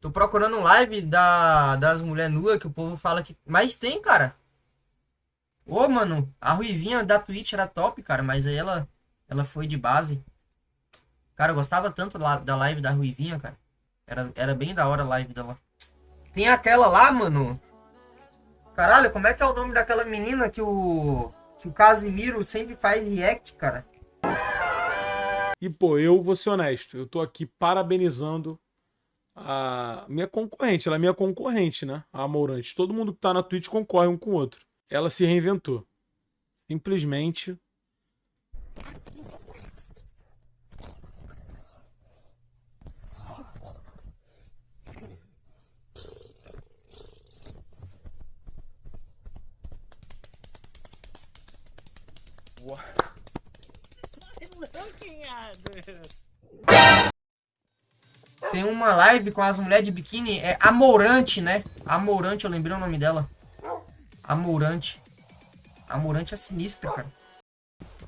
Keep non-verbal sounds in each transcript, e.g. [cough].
Tô procurando live da, das mulheres nuas que o povo fala que. Mas tem, cara. Ô, mano, a Ruivinha da Twitch era top, cara, mas aí ela, ela foi de base. Cara, eu gostava tanto da live da Ruivinha, cara. Era, era bem da hora a live dela. Tem aquela lá, mano. Caralho, como é que é o nome daquela menina que o. Que o Casimiro sempre faz react, cara? E, pô, eu vou ser honesto. Eu tô aqui parabenizando a minha concorrente. Ela é minha concorrente, né? A Amorante. Todo mundo que tá na Twitch concorre um com o outro. Ela se reinventou. Simplesmente [laughs] Tem uma live com as mulheres de biquíni, é Amorante, né? Amorante, eu lembrei o nome dela. Amorante. Amorante é sinistra, cara.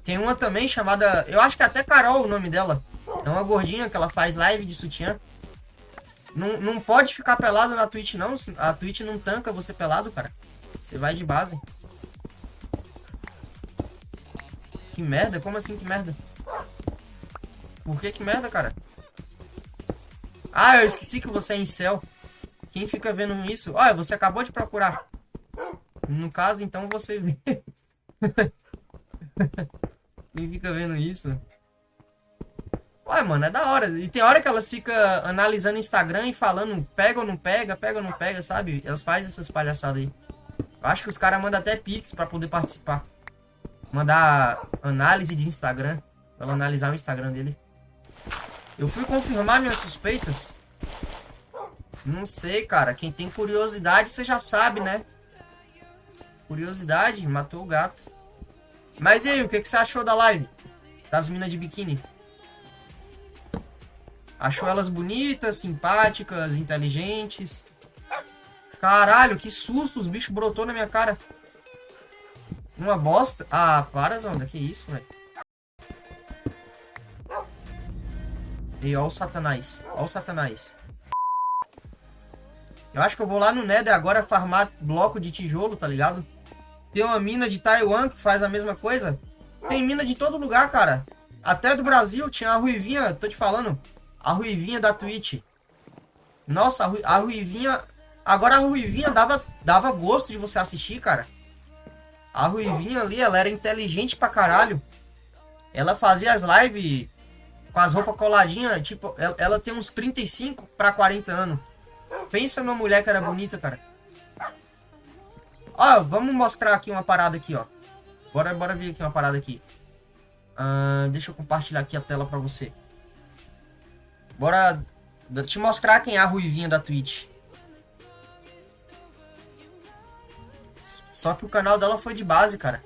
Tem uma também chamada, eu acho que é até Carol o nome dela. É uma gordinha que ela faz live de sutiã. Não, não pode ficar pelado na Twitch, não. A Twitch não tanca você pelado, cara. Você vai de base. Que merda? Como assim que merda? Por que que merda, cara? Ah, eu esqueci que você é em céu. Quem fica vendo isso? Olha, você acabou de procurar. No caso, então você vê. [laughs] Quem fica vendo isso? Olha, mano, é da hora. E tem hora que elas ficam analisando o Instagram e falando pega ou não pega, pega ou não pega, sabe? Elas fazem essas palhaçadas aí. Eu acho que os caras mandam até pix pra poder participar. Mandar análise de Instagram. Pra ela analisar o Instagram dele. Eu fui confirmar minhas suspeitas. Não sei, cara. Quem tem curiosidade, você já sabe, né? Curiosidade, matou o gato. Mas e aí, o que, que você achou da live? Das minas de biquíni? Achou elas bonitas, simpáticas, inteligentes? Caralho, que susto, os bichos brotou na minha cara. Uma bosta? Ah, para, Zonda, que isso, velho. E ó o satanás. Ó o satanás. Eu acho que eu vou lá no Nether agora farmar bloco de tijolo, tá ligado? Tem uma mina de Taiwan que faz a mesma coisa. Tem mina de todo lugar, cara. Até do Brasil tinha a Ruivinha, tô te falando. A Ruivinha da Twitch. Nossa, a, Ru a Ruivinha... Agora a Ruivinha dava, dava gosto de você assistir, cara. A Ruivinha ali, ela era inteligente pra caralho. Ela fazia as lives com as roupas coladinhas, tipo, ela, ela tem uns 35 para 40 anos. Pensa numa mulher que era bonita, cara. Ó, vamos mostrar aqui uma parada aqui, ó. Bora, bora ver aqui uma parada aqui. Uh, deixa eu compartilhar aqui a tela pra você. Bora te mostrar quem é a ruivinha da Twitch. Só que o canal dela foi de base, cara.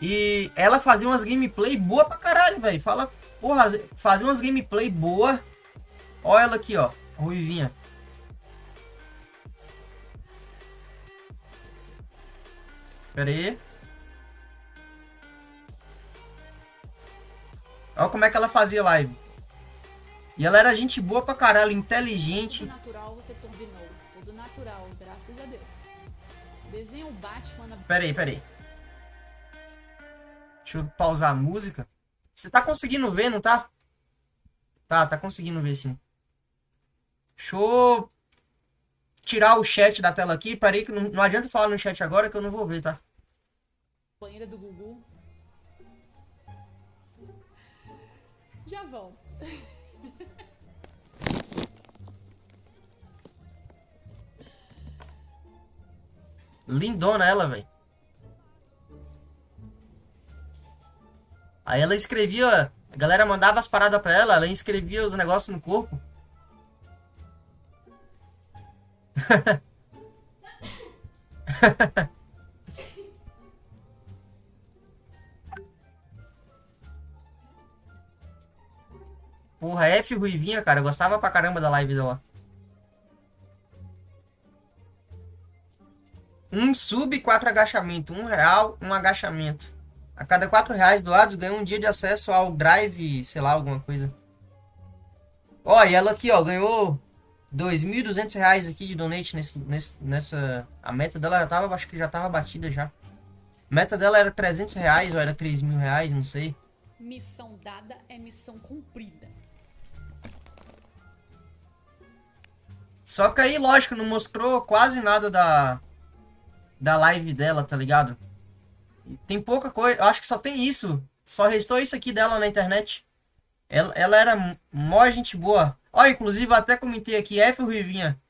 E ela fazia umas gameplay boa pra caralho, velho. Fala, Porra, fazer umas gameplay boa. Olha ela aqui, ó. Ruivinha. Pera aí. Olha como é que ela fazia live. E ela era gente boa pra caralho, inteligente. Tudo natural você turbinou. Tudo natural, graças a Deus. Desenha o Batman Pera aí, pera aí. Deixa eu pausar a música. Você tá conseguindo ver, não tá? Tá, tá conseguindo ver sim. Deixa eu tirar o chat da tela aqui. Parei que não, não adianta falar no chat agora que eu não vou ver, tá? Banheira do Gugu. Já volto. Lindona ela, velho. Aí ela escrevia, a galera mandava as paradas pra ela, ela escrevia os negócios no corpo. [laughs] Porra, F Ruivinha, cara. Eu gostava pra caramba da live dela. Um sub, quatro agachamento. Um real, um agachamento. A cada 4 reais doados ganha um dia de acesso ao Drive, sei lá, alguma coisa. Ó, e ela aqui, ó, ganhou 2.200 reais aqui de donate nesse, nesse, nessa... A meta dela já tava, acho que já tava batida já. A meta dela era 300 reais ou era 3 mil reais, não sei. Missão dada é missão cumprida. Só que aí, lógico, não mostrou quase nada da, da live dela, tá ligado? Tem pouca coisa, acho que só tem isso. Só restou isso aqui dela na internet. Ela, ela era mó gente boa. Ó, inclusive eu até comentei aqui, F Ruivinha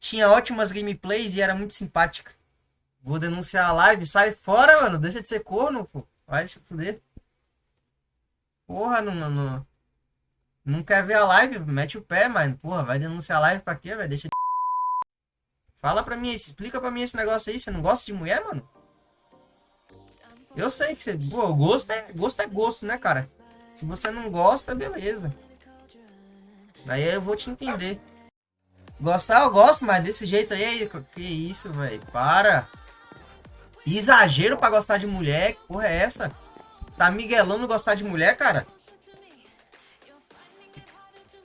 tinha ótimas gameplays e era muito simpática. Vou denunciar a live, sai fora, mano. Deixa de ser corno, pô. Vai se fuder. Porra, não, não, não quer ver a live? Mete o pé, mano. Porra, vai denunciar a live pra quê, velho? Deixa de... [laughs] Fala pra mim, explica pra mim esse negócio aí. Você não gosta de mulher, mano? Eu sei que você. Pô, gosto é, gosto é gosto, né, cara? Se você não gosta, beleza. Aí eu vou te entender. Gostar eu gosto, mas desse jeito aí, que isso, velho? Para. Exagero pra gostar de mulher, que porra é essa? Tá miguelando gostar de mulher, cara?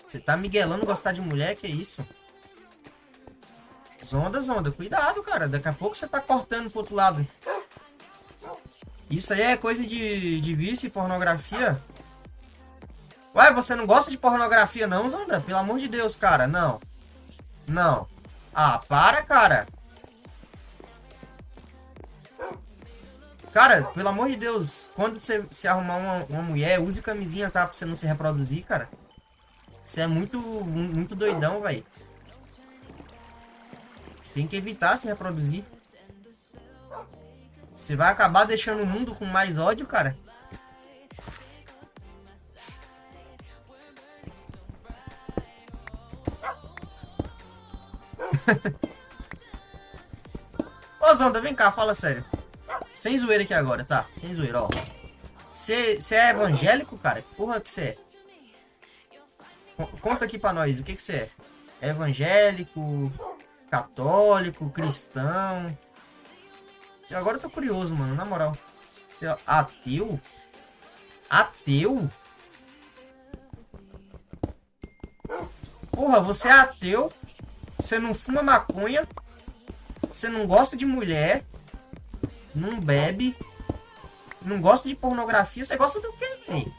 Você tá miguelando gostar de mulher? Que isso? Zonda, zonda. Cuidado, cara. Daqui a pouco você tá cortando pro outro lado. Isso aí é coisa de, de vício e pornografia. Ué, você não gosta de pornografia não, Zonda? Pelo amor de Deus, cara. Não. Não. Ah, para, cara. Cara, pelo amor de Deus, quando você se arrumar uma, uma mulher, use camisinha, tá? Pra você não se reproduzir, cara. Você é muito, muito doidão, velho. Tem que evitar se reproduzir. Você vai acabar deixando o mundo com mais ódio, cara. [laughs] Ô Zonda, vem cá, fala sério. Sem zoeira aqui agora, tá? Sem zoeira, ó. Você é evangélico, cara? Porra que você é? Conta aqui pra nós, o que você é? é? Evangélico, católico, cristão? Agora eu tô curioso, mano, na moral. Você é ateu? Ateu? Porra, você é ateu? Você não fuma maconha? Você não gosta de mulher? Não bebe? Não gosta de pornografia? Você gosta do quê, velho?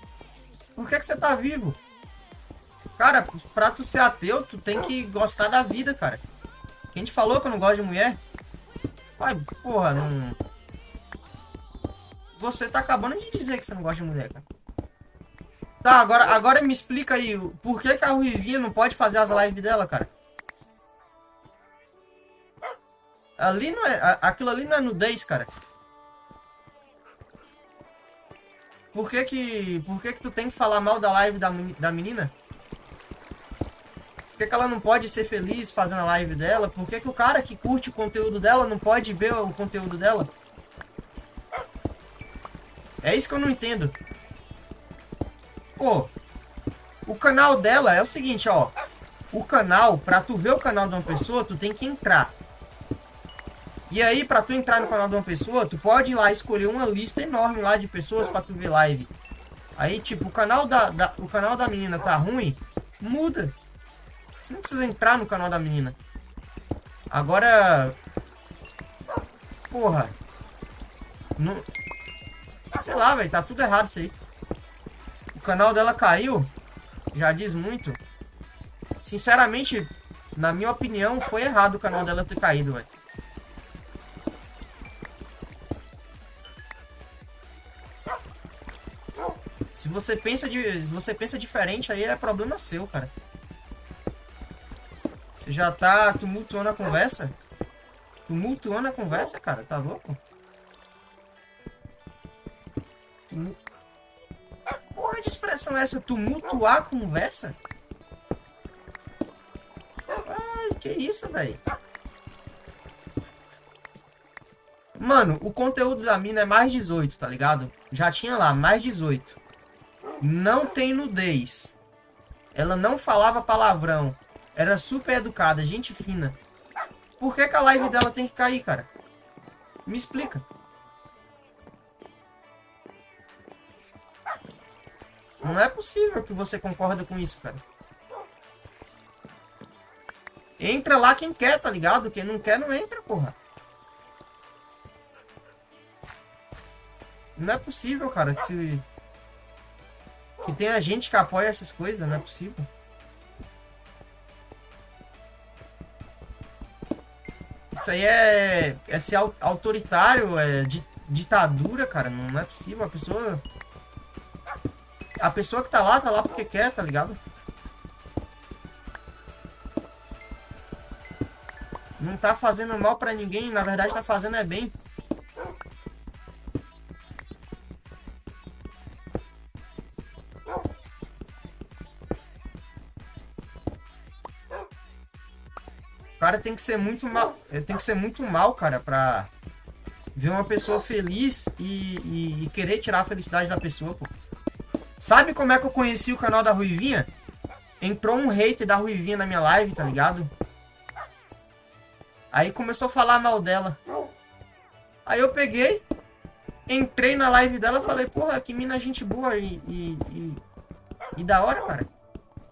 Por que, que você tá vivo? Cara, pra tu ser ateu, tu tem que gostar da vida, cara. Quem te falou que eu não gosto de mulher? Pai, porra, não... Você tá acabando de dizer que você não gosta de mulher, cara. Tá, agora, agora me explica aí, por que, que a Ruivinha não pode fazer as lives dela, cara? Ali não é... Aquilo ali não é nudez, cara. Por que que... Por que que tu tem que falar mal da live da, da menina? Por que, que ela não pode ser feliz fazendo a live dela? Por que, que o cara que curte o conteúdo dela não pode ver o conteúdo dela? É isso que eu não entendo. Pô, o canal dela é o seguinte, ó. O canal, pra tu ver o canal de uma pessoa, tu tem que entrar. E aí, pra tu entrar no canal de uma pessoa, tu pode ir lá escolher uma lista enorme lá de pessoas pra tu ver live. Aí, tipo, o canal da, da, o canal da menina tá ruim, muda. Você não precisa entrar no canal da menina. Agora... Porra. Não... Sei lá, velho. Tá tudo errado isso aí. O canal dela caiu. Já diz muito. Sinceramente, na minha opinião, foi errado o canal dela ter caído, velho. Se você pensa de, se você pensa diferente, aí é problema seu, cara. Você já tá tumultuando a conversa? Tumultuando a conversa, cara? Tá louco? Tumul... Porra de expressão é essa? Tumultuar a conversa? Ai, que isso, velho? Mano, o conteúdo da mina é mais 18, tá ligado? Já tinha lá, mais 18. Não tem nudez. Ela não falava palavrão. Era super educada, gente fina. Por que, que a live dela tem que cair, cara? Me explica. Não é possível que você concorda com isso, cara. Entra lá quem quer, tá ligado? Quem não quer, não entra, porra. Não é possível, cara, que, que tenha gente que apoia essas coisas, não é possível. Isso aí é, é ser autoritário, é di, ditadura, cara. Não é possível. A pessoa. A pessoa que tá lá, tá lá porque quer, tá ligado? Não tá fazendo mal pra ninguém, na verdade tá fazendo é bem. Cara tem que ser muito mal. Tem que ser muito mal, cara, pra ver uma pessoa feliz e, e, e, querer tirar a felicidade da pessoa, pô. Sabe como é que eu conheci o canal da Ruivinha? Entrou um hater da Ruivinha na minha live, tá ligado? Aí começou a falar mal dela. Aí eu peguei, entrei na live dela falei, porra, que mina gente boa e, e, e, e da hora, cara.